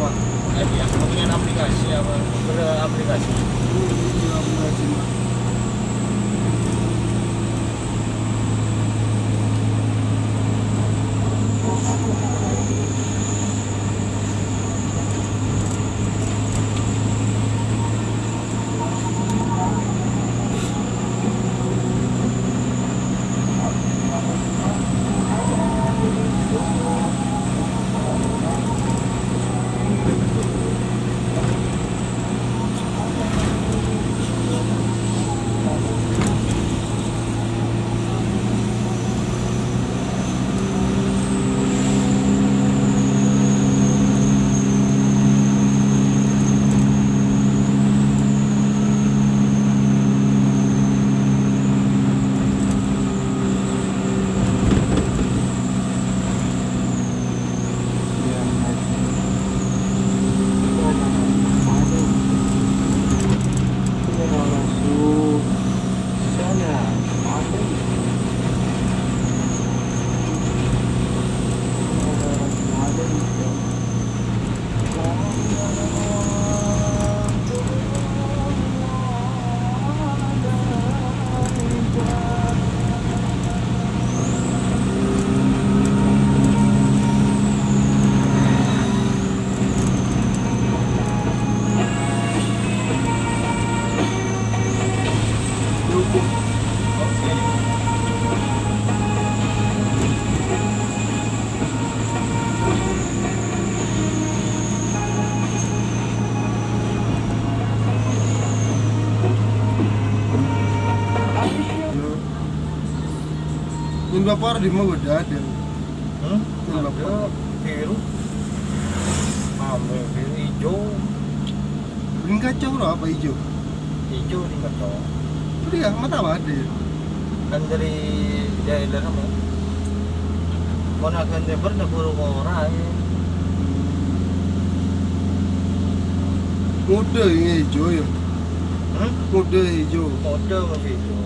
Apa? Yang punya aplikasi apa? Beraplikasi. Cina. Ini bapak di mana udah ada. Hmm? Ada bapak. biru. Mame biru hijau. Ini kacau loh apa hijau? Hijau di kacau. Udah ya, mata apa ada? Kan dari daerah kamu. Mana kan dia pernah buru orang. Ini hijau ya. Hmm? Mode hijau. Masih hijau.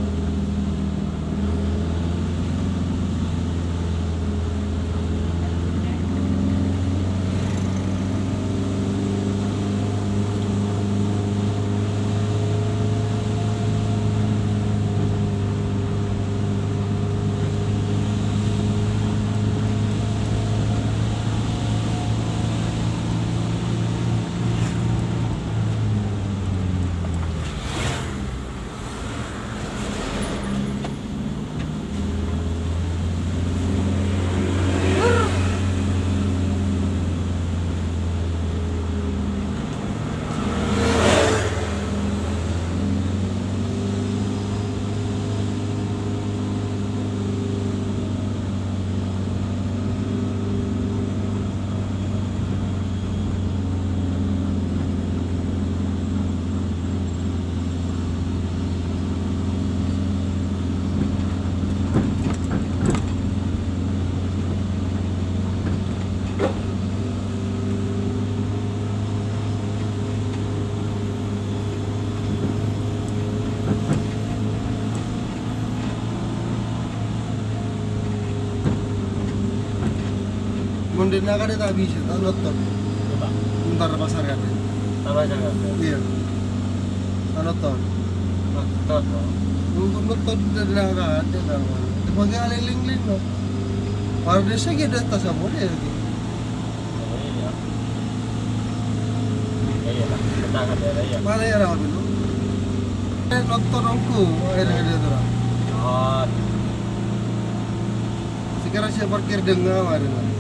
Mondena kan tak bisa, tak nonton. Ntar pasar kan. Tambah jangan. Iya. Nonton. Nonton. Nunggu nonton dari naga ada. Dipakai aliling-ling no. Warna saya kita tas apa dia lagi. Oh, iya. Ya iya lah. Akan ada ya. Mana ya rapi lu? Eh nonton aku, akhirnya dia tuh. Oh, Sekarang saya parkir dengan ada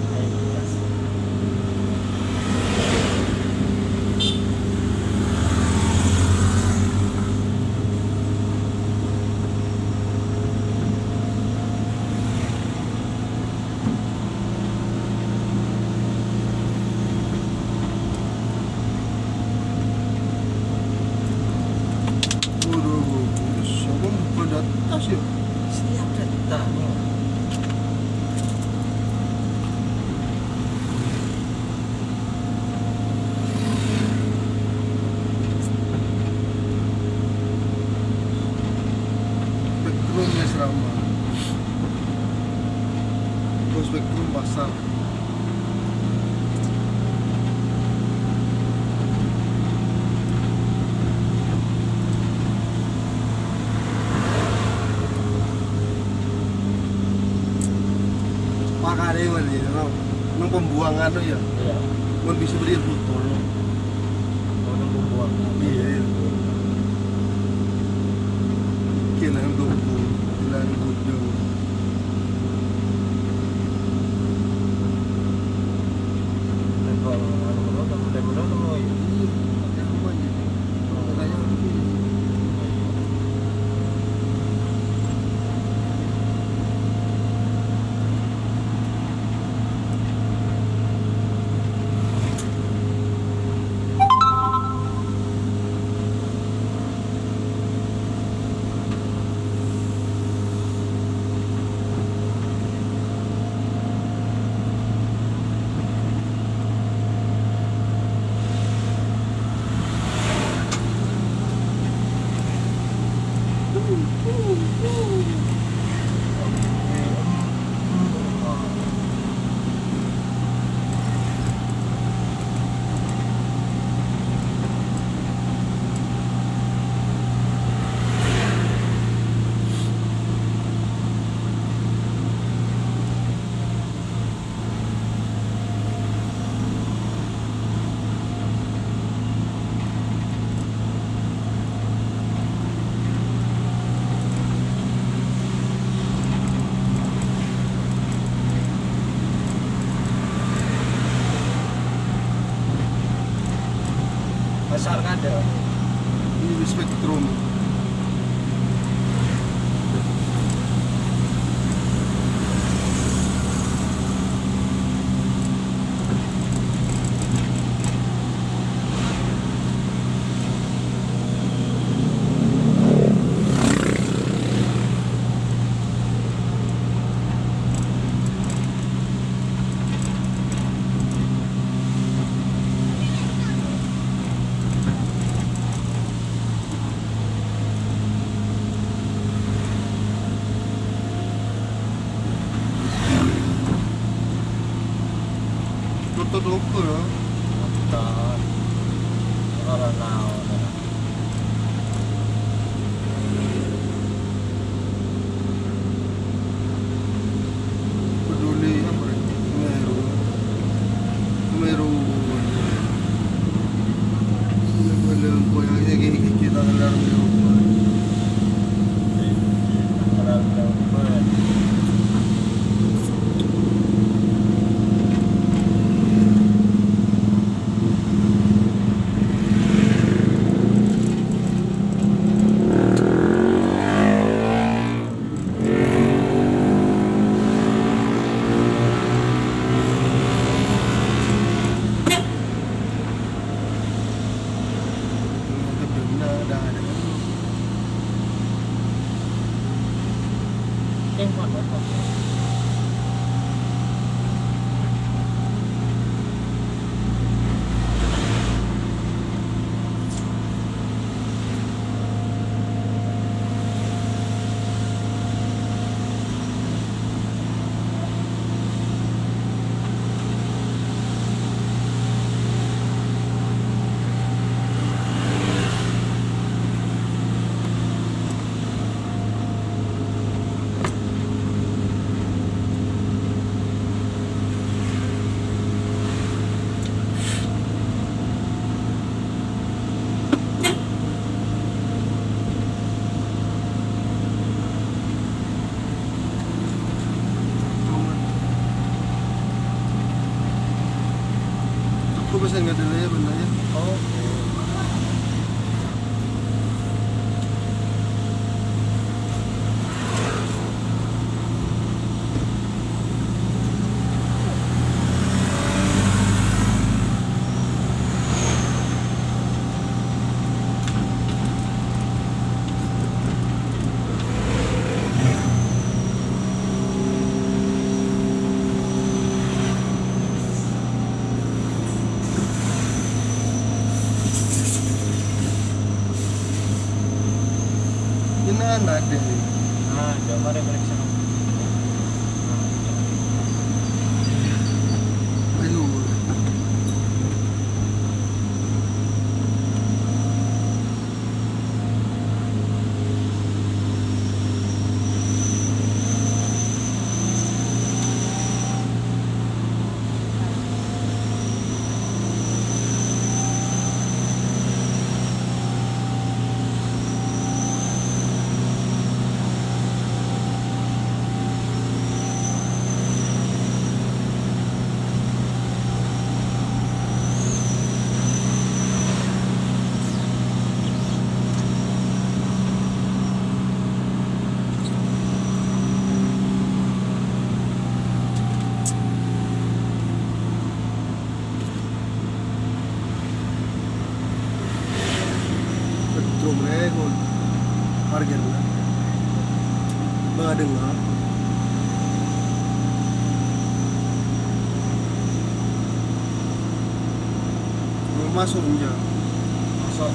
pembuangan tuh ya. Iya. Mau bisa beli. Mau nunggu buang. Iya. iya. Kailangan dugo, gudyo. Pasar kada. Ini. Toto I'm going to deliver. Masuk enggak? Masuk.